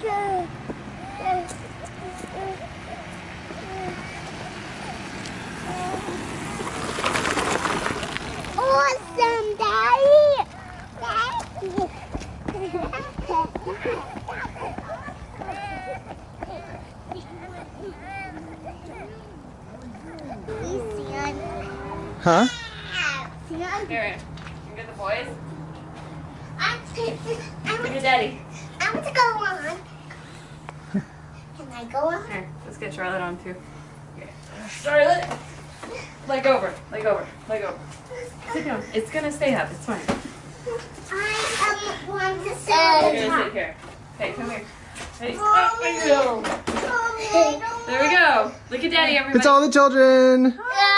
Awesome, Daddy. Huh? Here, you get the boys. I'm, Look at daddy. I'm to go on. Can I go on? Here, let's get Charlotte on too. Okay. Charlotte! Leg over, leg over, leg over. Sit down. It's gonna stay up, it's fine. I um, want to sit You're on the gonna top. sit here. Hey, come here. Hey, up we. There we go. Look at daddy, everybody. It's all the children. Hi.